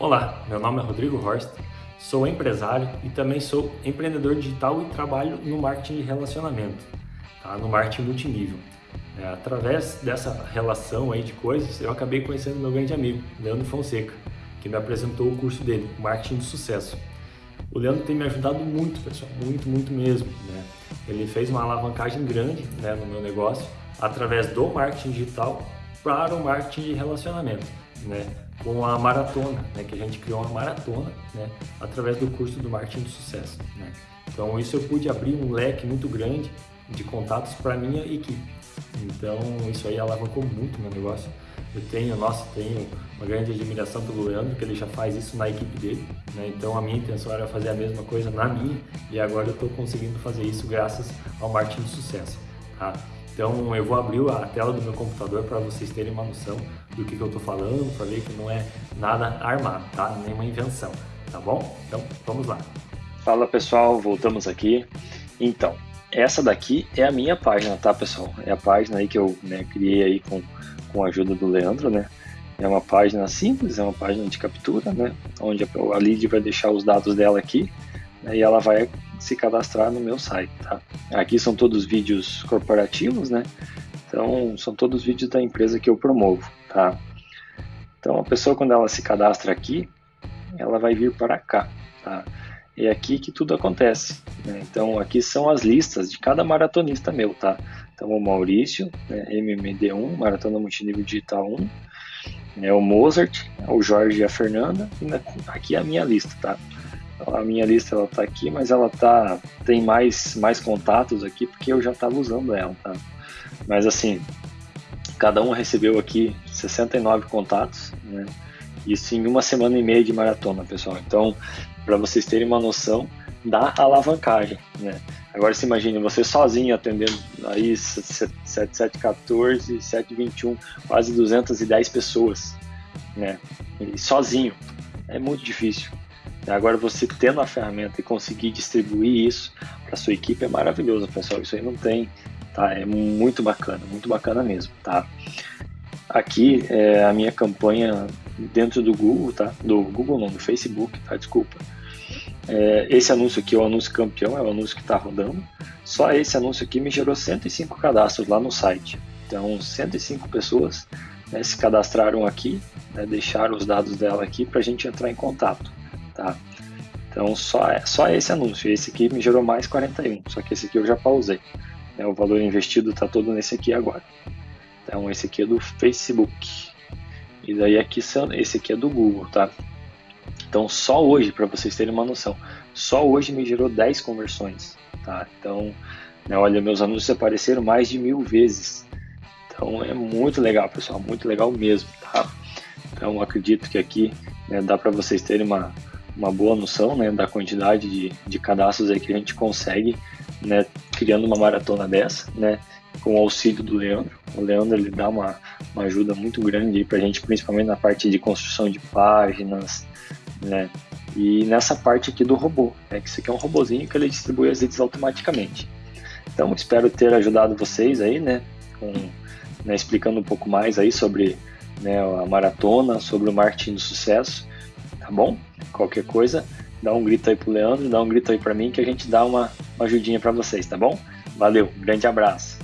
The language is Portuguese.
Olá, meu nome é Rodrigo Horst, sou empresário e também sou empreendedor digital e trabalho no marketing de relacionamento, tá? no marketing multinível. É, através dessa relação aí de coisas, eu acabei conhecendo meu grande amigo, Leandro Fonseca, que me apresentou o curso dele, Marketing de Sucesso. O Leandro tem me ajudado muito, pessoal, muito, muito mesmo. Né? Ele fez uma alavancagem grande né, no meu negócio através do marketing digital para o marketing de relacionamento né, com a maratona, né, que a gente criou uma maratona né, através do curso do marketing de sucesso. Né. Então isso eu pude abrir um leque muito grande de contatos para minha equipe. Então isso aí alavancou muito meu negócio. Eu tenho, nossa, tenho uma grande admiração pelo Leandro, que ele já faz isso na equipe dele, né? Então a minha intenção era fazer a mesma coisa na minha e agora eu estou conseguindo fazer isso graças ao marketing de sucesso, tá? Então eu vou abrir a tela do meu computador para vocês terem uma noção do que, que eu estou falando, para ver que não é nada armado, tá? Nenhuma invenção, tá bom? Então vamos lá. Fala pessoal, voltamos aqui. Então, essa daqui é a minha página, tá pessoal? É a página aí que eu né, criei aí com, com a ajuda do Leandro, né? É uma página simples, é uma página de captura, né? Onde a lead vai deixar os dados dela aqui né, e ela vai se cadastrar no meu site, tá? Aqui são todos vídeos corporativos, né? Então, são todos vídeos da empresa que eu promovo, tá? Então, a pessoa, quando ela se cadastra aqui, ela vai vir para cá, tá? É aqui que tudo acontece, né? Então, aqui são as listas de cada maratonista meu, tá? Então, o Maurício, né, MMD1, Maratona Multinível Digital 1, né, o Mozart, o Jorge e a Fernanda, e aqui é a minha lista, tá? A minha lista ela tá aqui, mas ela tá tem mais mais contatos aqui porque eu já estava usando ela, tá? Mas assim, cada um recebeu aqui 69 contatos, né? Isso em uma semana e meia de maratona, pessoal. Então, para vocês terem uma noção da alavancagem, né? Agora se imagine você sozinho atendendo aí 7714, 721, quase 210 pessoas, né? E sozinho. É muito difícil. Agora, você tendo a ferramenta e conseguir distribuir isso para sua equipe é maravilhoso, pessoal. Isso aí não tem, tá? É muito bacana, muito bacana mesmo, tá? Aqui é a minha campanha dentro do Google, tá? Do Google não, do Facebook, tá? Desculpa. É, esse anúncio aqui é o anúncio campeão, é o anúncio que está rodando. Só esse anúncio aqui me gerou 105 cadastros lá no site. Então, 105 pessoas né, se cadastraram aqui, né, deixaram os dados dela aqui para a gente entrar em contato tá? Então só, só esse anúncio, esse aqui me gerou mais 41, só que esse aqui eu já pausei. Né? O valor investido está todo nesse aqui agora. Então esse aqui é do Facebook. E daí aqui esse aqui é do Google, tá? Então só hoje, para vocês terem uma noção, só hoje me gerou 10 conversões, tá? Então, né, olha, meus anúncios apareceram mais de mil vezes. Então é muito legal, pessoal, muito legal mesmo, tá? Então acredito que aqui né, dá para vocês terem uma, uma boa noção né, da quantidade de, de cadastros aí que a gente consegue né, criando uma maratona dessa, né, com o auxílio do Leandro. O Leandro ele dá uma, uma ajuda muito grande para a gente, principalmente na parte de construção de páginas, né, e nessa parte aqui do robô, né, que isso aqui é um robozinho que ele distribui as leads automaticamente. Então espero ter ajudado vocês aí, né, com, né, explicando um pouco mais aí sobre né, a maratona, sobre o marketing do sucesso tá bom? Qualquer coisa, dá um grito aí pro Leandro, dá um grito aí para mim que a gente dá uma, uma ajudinha para vocês, tá bom? Valeu, grande abraço.